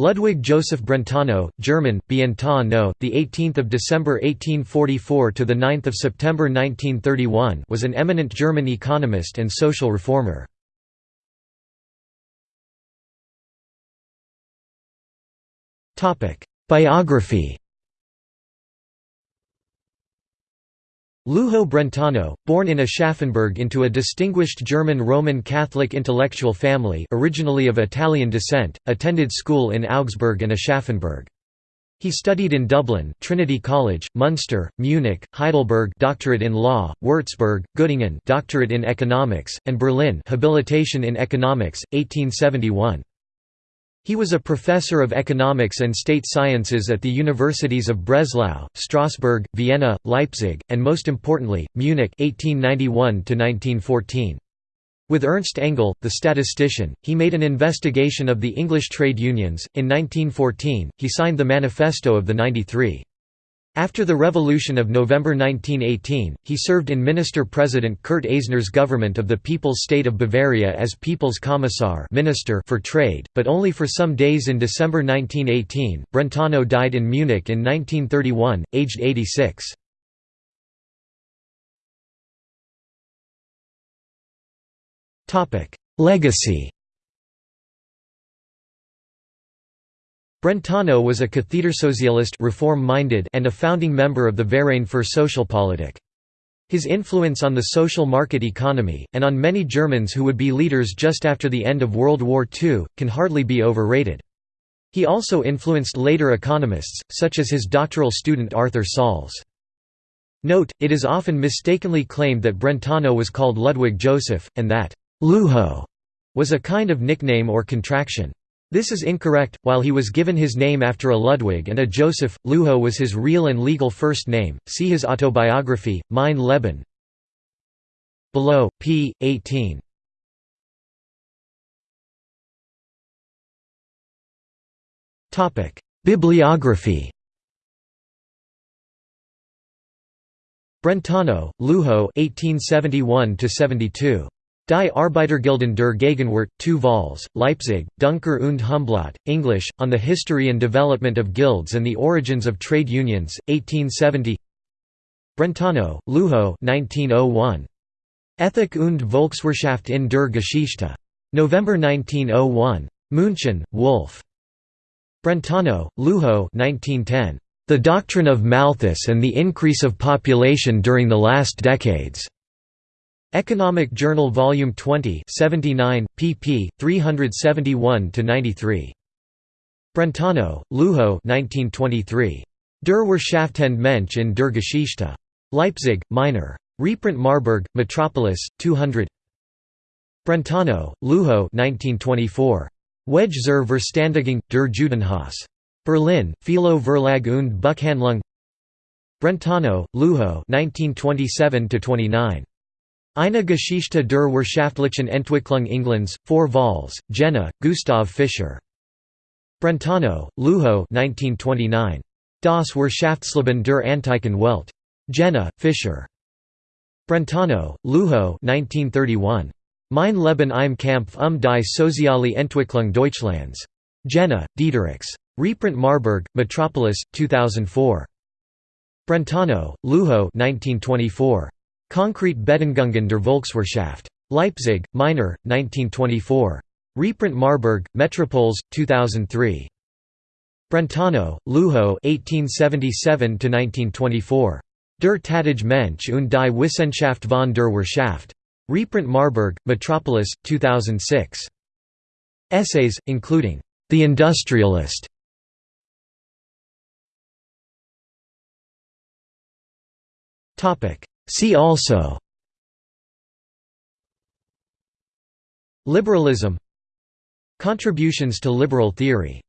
Ludwig Joseph Brentano, German, Bientano, the 18th of December 1844 to the 9th of September 1931, was an eminent German economist and social reformer. Topic: Biography. Lujo Brentano, born in Aschaffenburg into a distinguished German Roman Catholic intellectual family originally of Italian descent, attended school in Augsburg and Aschaffenburg. He studied in Dublin, Trinity College, Munster, Munich, Heidelberg, doctorate in law, Würzburg, Göttingen, doctorate in economics, and Berlin, habilitation in economics, 1871. He was a professor of economics and state sciences at the universities of Breslau, Strasbourg, Vienna, Leipzig, and most importantly, Munich 1891 With Ernst Engel, the statistician, he made an investigation of the English trade unions. In 1914, he signed the Manifesto of the 93. After the Revolution of November 1918, he served in Minister-President Kurt Eisner's government of the People's State of Bavaria as People's Commissar Minister for Trade, but only for some days in December 1918. Brentano died in Munich in 1931, aged 86. Legacy Brentano was a Kathedersozialist reform-minded and a founding member of the Verein für Sozialpolitik. His influence on the social market economy, and on many Germans who would be leaders just after the end of World War II, can hardly be overrated. He also influenced later economists, such as his doctoral student Arthur Salz. Note, it is often mistakenly claimed that Brentano was called Ludwig Joseph, and that «Lujo» was a kind of nickname or contraction. This is incorrect, while he was given his name after a Ludwig and a Joseph, Lujo was his real and legal first name, see his autobiography, Mein Leben. Below, p. 18. Topic: Bibliography Brentano, Lujo, 1871 72. Die Arbeitergilden der Gegenwart, 2 vols, Leipzig, Duncker und Humblot, English, On the History and Development of Guilds and the Origins of Trade Unions, 1870 Brentano, Lujo 1901. Ethik und Volkswirtschaft in der Geschichte. November 1901. München, Wolf. Brentano, Lujo 1910. The Doctrine of Malthus and the Increase of Population During the Last Decades. Economic Journal Volume 20 79, pp. 371–93. Brentano, Lujo 1923. Der Wirtschaftende Mensch in der Geschichte. Leipzig, Meiner. Reprint Marburg, Metropolis, 200 Brentano, Lujo 1924. Wege zur Verständigung, der Judenhass. Berlin, Philo Verlag und Buchhandlung Brentano, Lujo 1927–29. Eine Geschichte der wirtschaftlichen Entwicklung Englands, 4 vols, Jena, Gustav Fischer. Brentano, Lujo 1929. Das Wirtschaftsleben der antiken Welt. Jena, Fischer. Brentano, Lujo 1931. Mein Leben im Kampf um die soziale Entwicklung Deutschlands. Jena, Diederichs. Reprint Marburg, Metropolis, 2004. Brentano, Lujo 1924. Konkrete Bedingungen der Volkswirtschaft. Leipzig, Meiner, 1924. Reprint Marburg, Metropolis, 2003. Brentano, Lujo 1877–1924. Der Tätige Mensch und die Wissenschaft von der Wirtschaft. Reprint Marburg, Metropolis, 2006. Essays, including The Industrialist. Topic See also Liberalism. Contributions to liberal theory